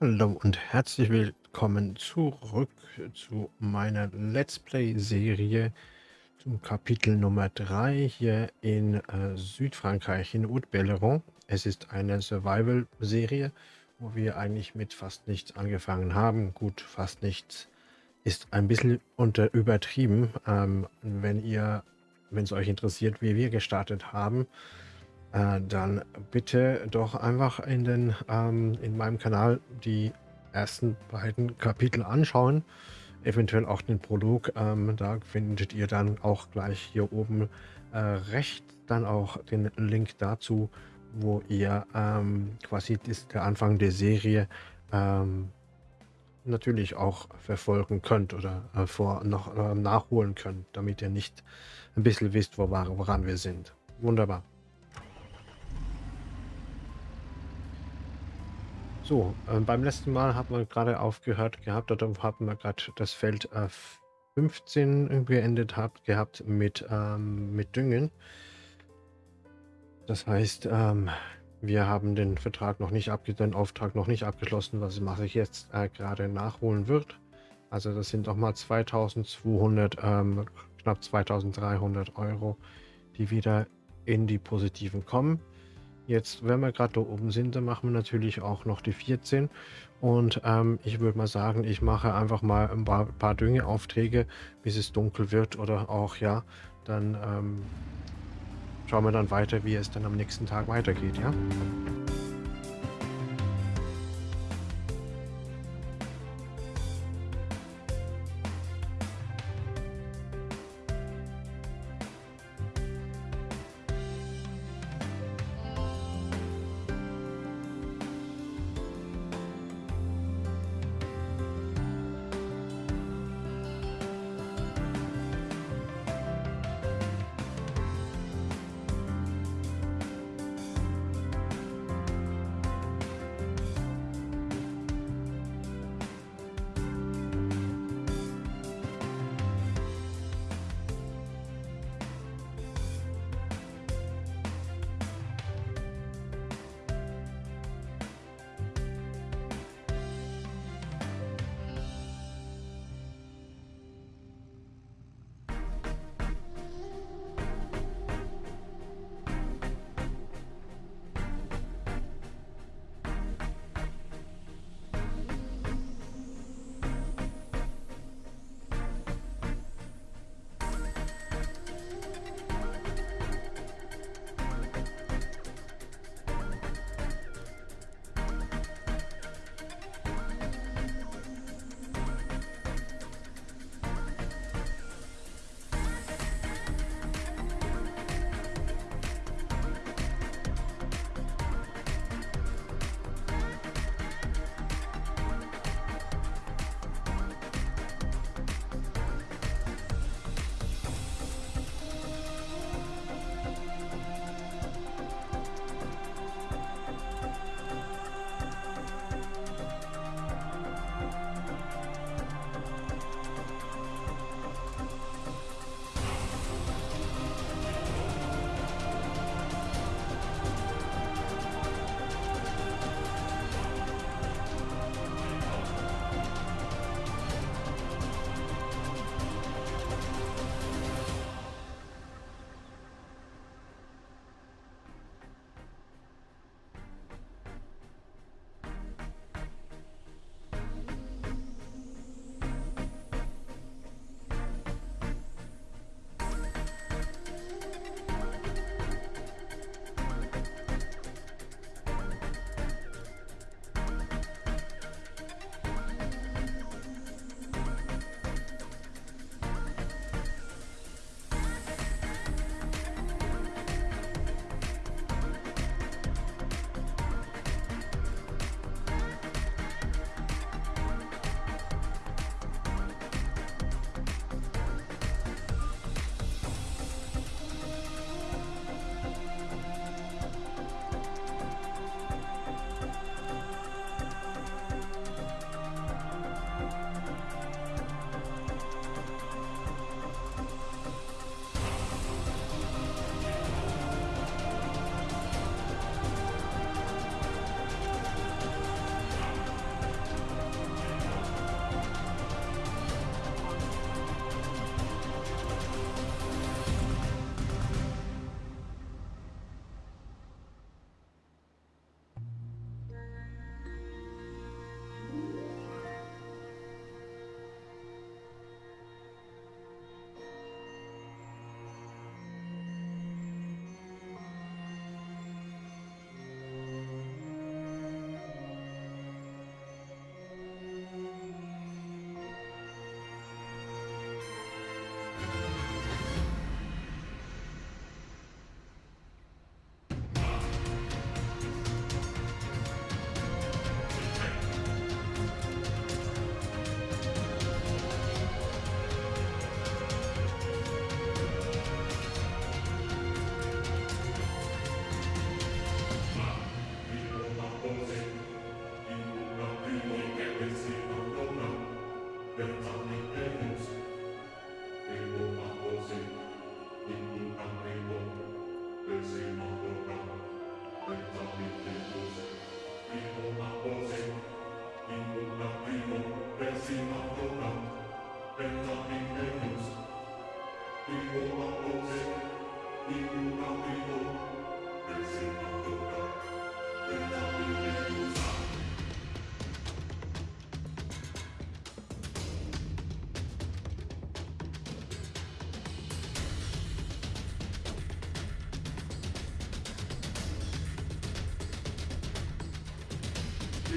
Hallo und herzlich willkommen zurück zu meiner Let's Play-Serie zum Kapitel Nummer 3 hier in äh, Südfrankreich, in Haute-Belleron. Es ist eine Survival-Serie, wo wir eigentlich mit fast nichts angefangen haben. Gut, fast nichts ist ein bisschen unter übertrieben. Ähm, wenn ihr, wenn es euch interessiert, wie wir gestartet haben, äh, dann bitte doch einfach in, den, ähm, in meinem Kanal die ersten beiden Kapitel anschauen. Eventuell auch den Prolog. Ähm, da findet ihr dann auch gleich hier oben äh, rechts dann auch den Link dazu, wo ihr ähm, quasi das, der Anfang der Serie ähm, natürlich auch verfolgen könnt oder äh, vor, noch äh, nachholen könnt, damit ihr nicht ein bisschen wisst, wo, woran wir sind. Wunderbar. So, äh, beim letzten Mal hat man gerade aufgehört gehabt, oder haben wir gerade das Feld äh, 15 beendet habt, gehabt mit, ähm, mit Düngen. Das heißt, ähm, wir haben den Vertrag noch nicht abgeschlossen, den Auftrag noch nicht abgeschlossen, was mache ich jetzt äh, gerade nachholen wird. Also das sind nochmal 2200, ähm, knapp 2300 Euro, die wieder in die positiven kommen. Jetzt, wenn wir gerade da oben sind, dann machen wir natürlich auch noch die 14. Und ähm, ich würde mal sagen, ich mache einfach mal ein paar, paar Düngeaufträge, bis es dunkel wird oder auch, ja, dann ähm, schauen wir dann weiter, wie es dann am nächsten Tag weitergeht, ja.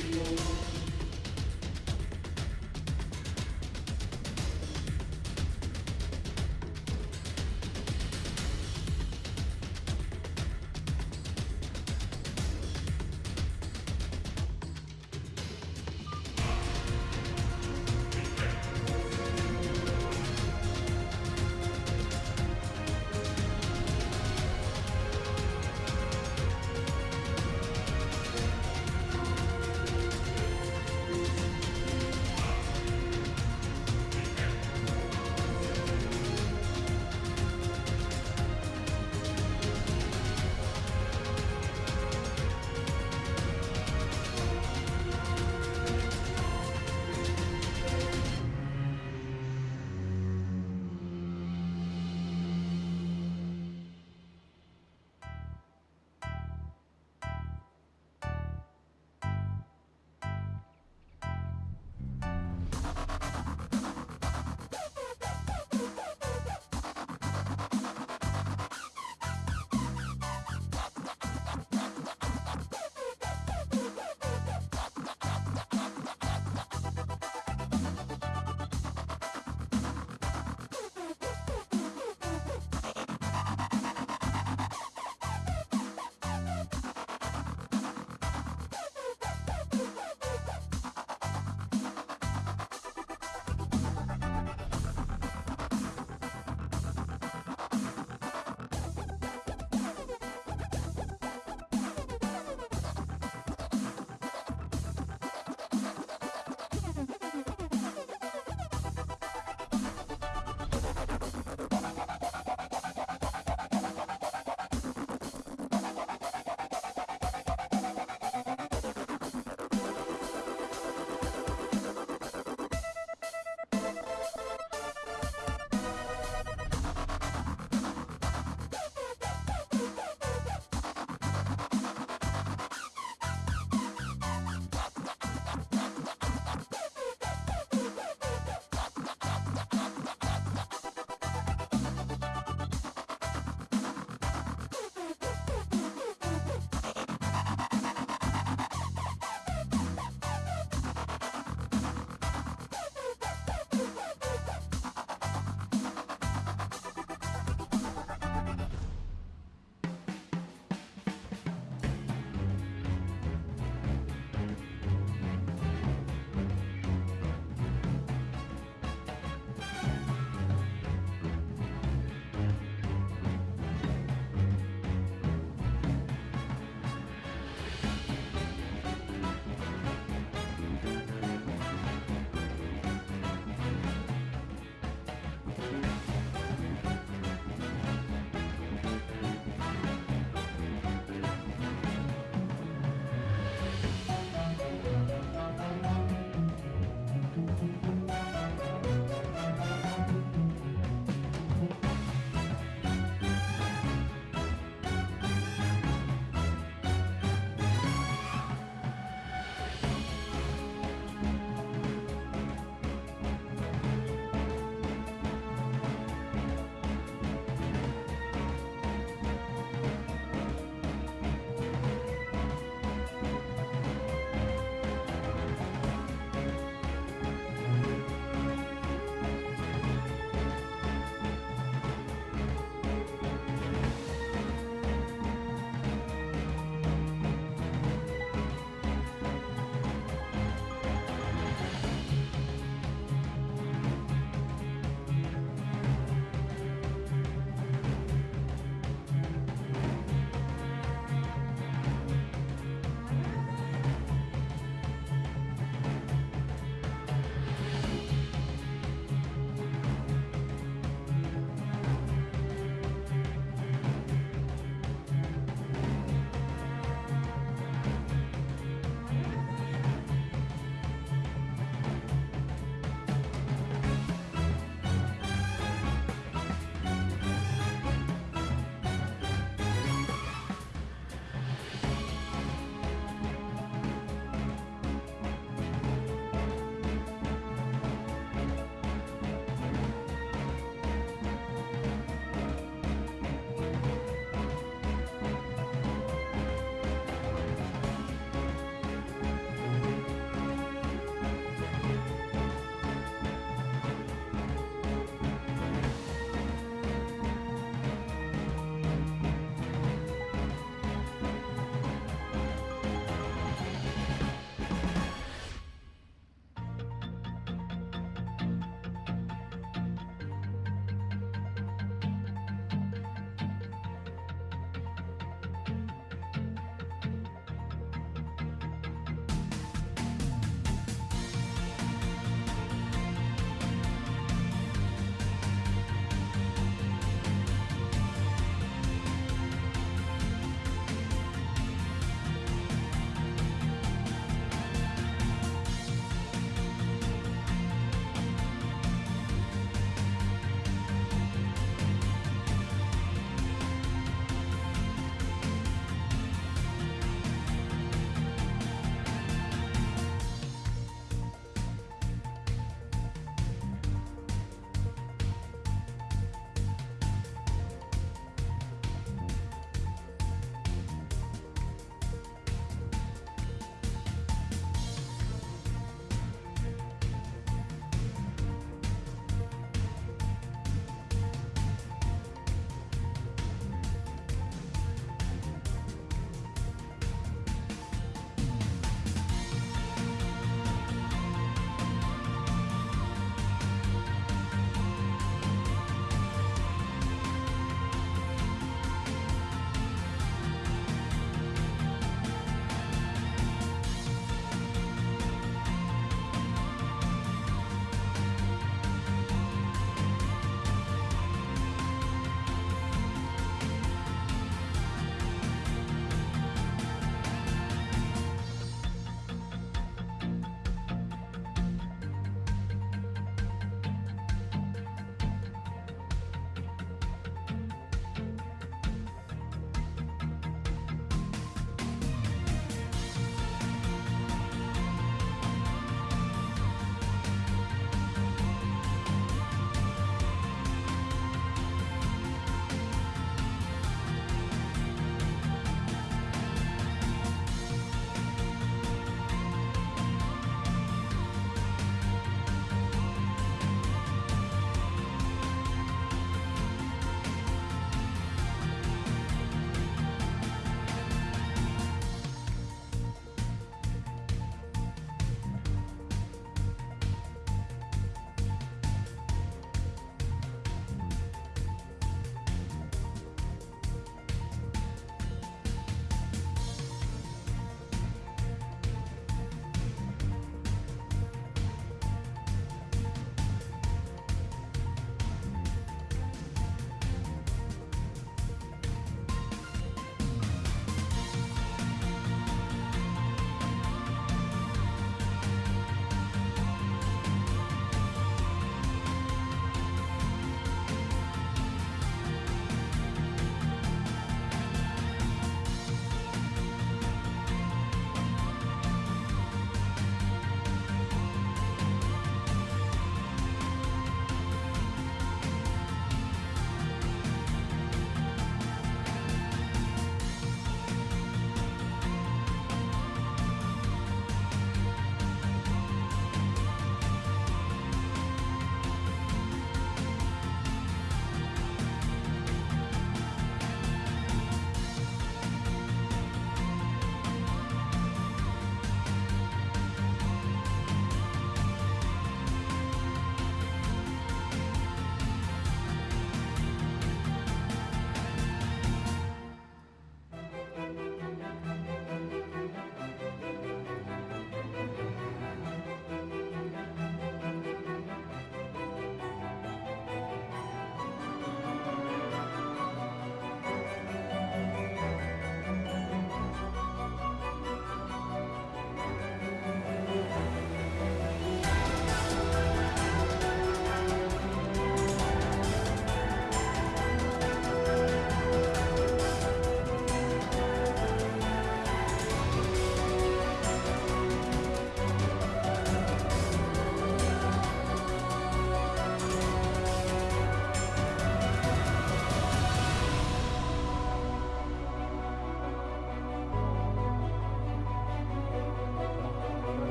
Thank you.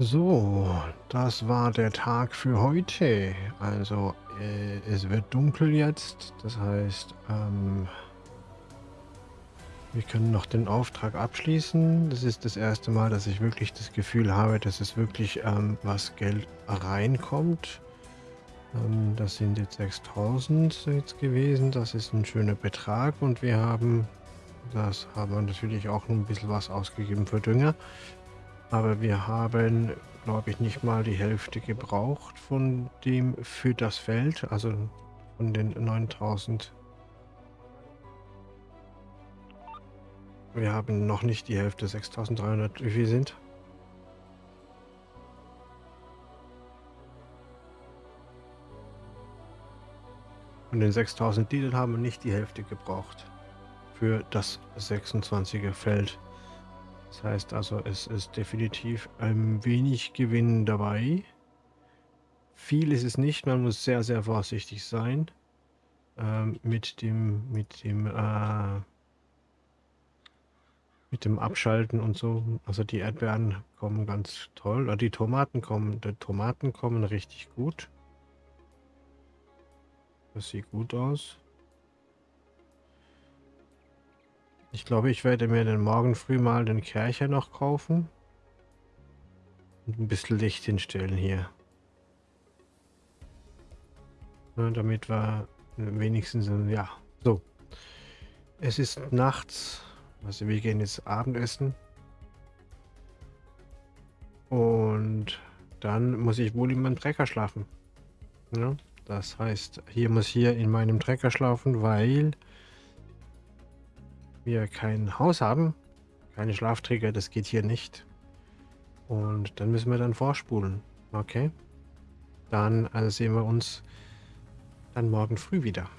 So, das war der Tag für heute. Also, äh, es wird dunkel jetzt. Das heißt, ähm, wir können noch den Auftrag abschließen. Das ist das erste Mal, dass ich wirklich das Gefühl habe, dass es wirklich ähm, was Geld reinkommt. Ähm, das sind jetzt 6000 jetzt gewesen. Das ist ein schöner Betrag. Und wir haben, das haben wir natürlich auch ein bisschen was ausgegeben für Dünger. Aber wir haben, glaube ich, nicht mal die Hälfte gebraucht von dem für das Feld, also von den 9000. Wir haben noch nicht die Hälfte, 6300. Wie viel sind? Von den 6000 Diesel haben wir nicht die Hälfte gebraucht für das 26er Feld. Das heißt also, es ist definitiv ein wenig Gewinn dabei. Viel ist es nicht, man muss sehr, sehr vorsichtig sein ähm, mit dem, mit dem, äh, mit dem Abschalten und so. Also die Erdbeeren kommen ganz toll, oder die Tomaten kommen, die Tomaten kommen richtig gut. Das sieht gut aus. Ich glaube, ich werde mir den morgen früh mal den Kercher noch kaufen. Und ein bisschen Licht hinstellen hier. Ja, damit wir wenigstens, ja, so. Es ist nachts, also wir gehen jetzt Abendessen. Und dann muss ich wohl in meinem Trecker schlafen. Ja, das heißt, hier muss hier in meinem Trecker schlafen, weil wir kein Haus haben, keine Schlafträger, das geht hier nicht. Und dann müssen wir dann vorspulen. Okay. Dann also sehen wir uns dann morgen früh wieder.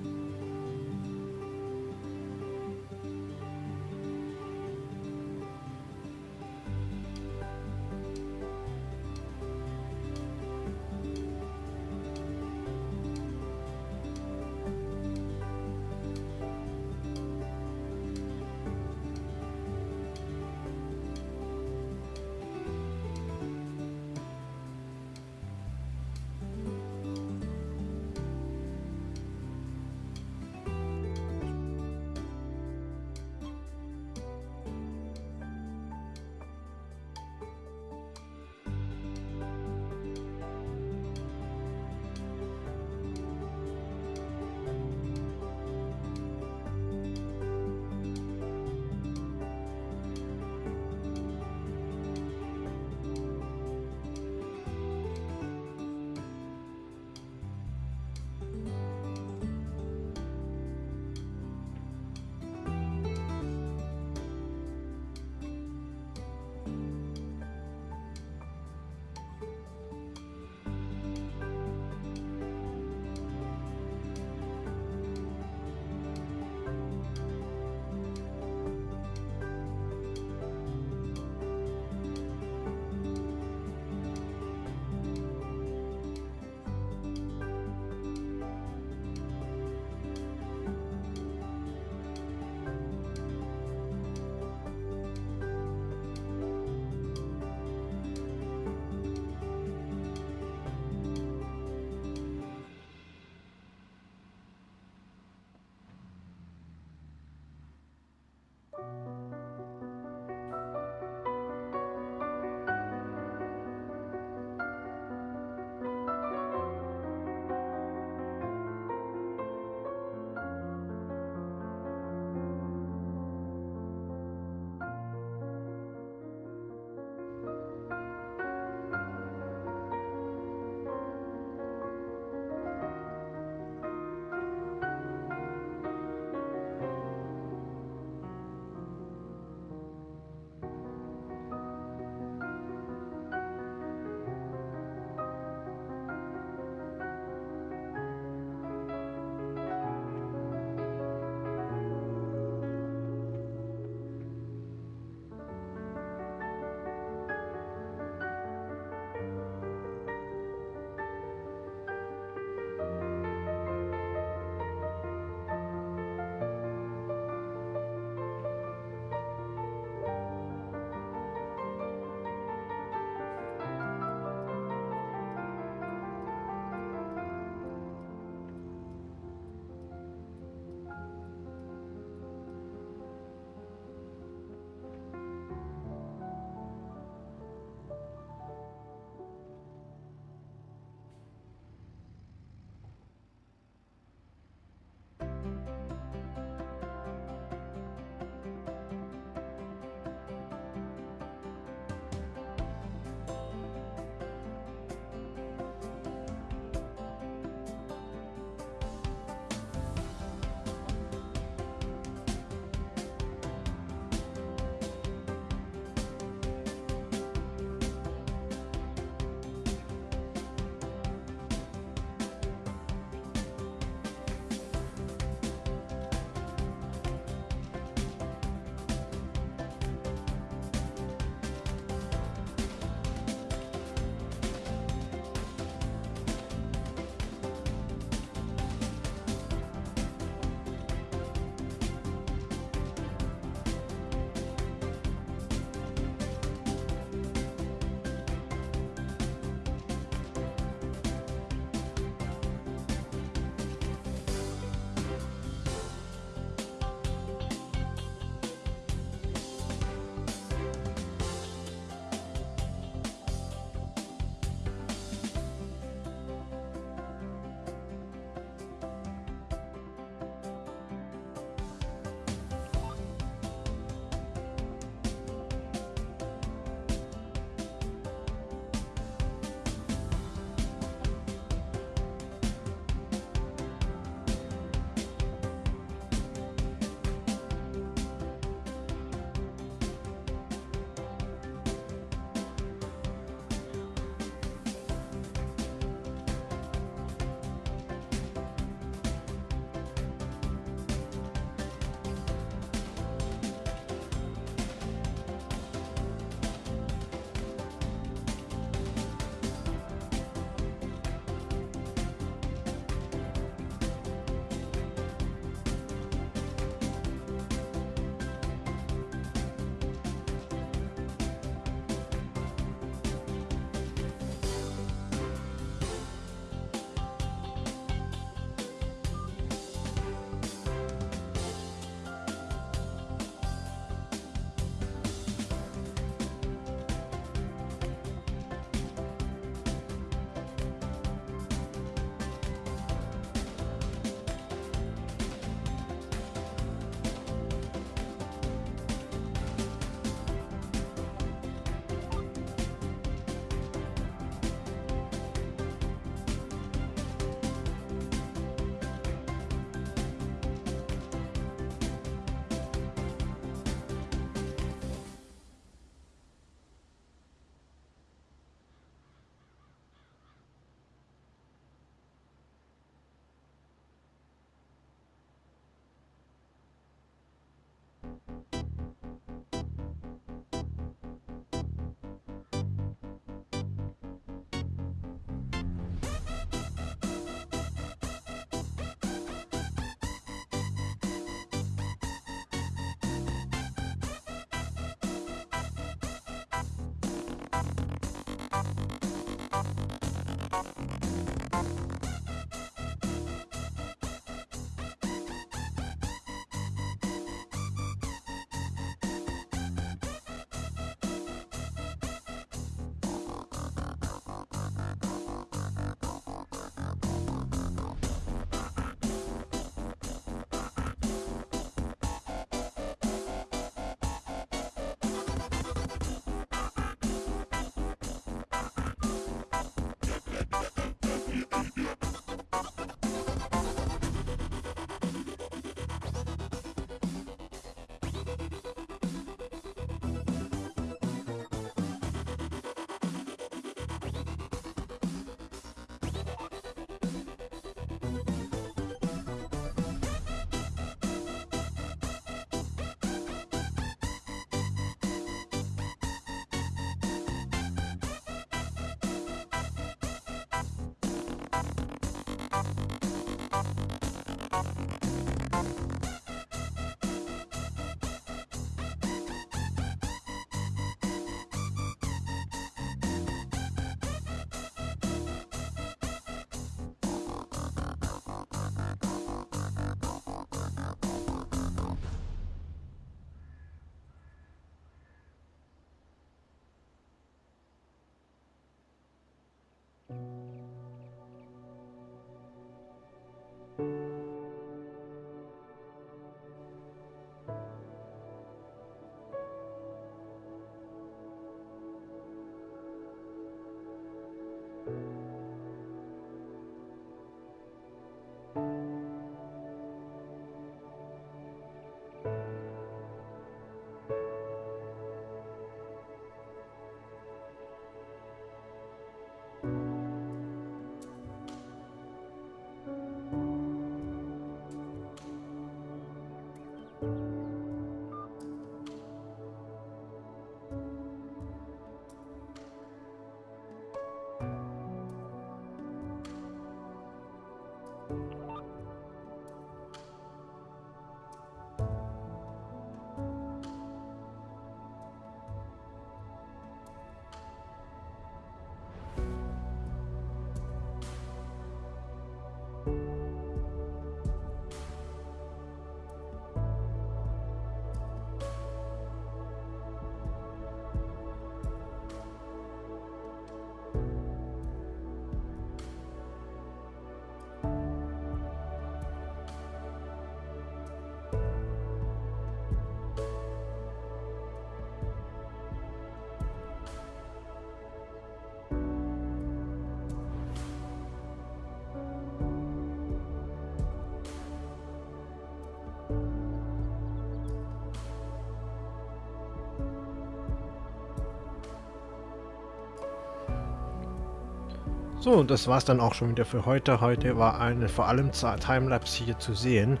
So, und das war's dann auch schon wieder für heute. Heute war eine vor allem Timelapse hier zu sehen,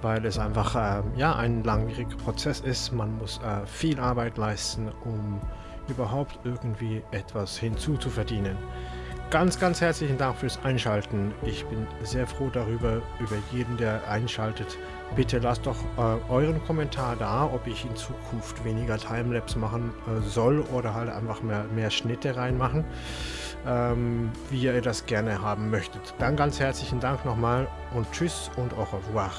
weil es einfach äh, ja, ein langwieriger Prozess ist. Man muss äh, viel Arbeit leisten, um überhaupt irgendwie etwas hinzuzuverdienen. Ganz, ganz herzlichen Dank fürs Einschalten. Ich bin sehr froh darüber, über jeden, der einschaltet. Bitte lasst doch äh, euren Kommentar da, ob ich in Zukunft weniger Timelapse machen äh, soll oder halt einfach mehr, mehr Schnitte reinmachen ähm, wie ihr das gerne haben möchtet. Dann ganz herzlichen Dank nochmal und tschüss und au revoir.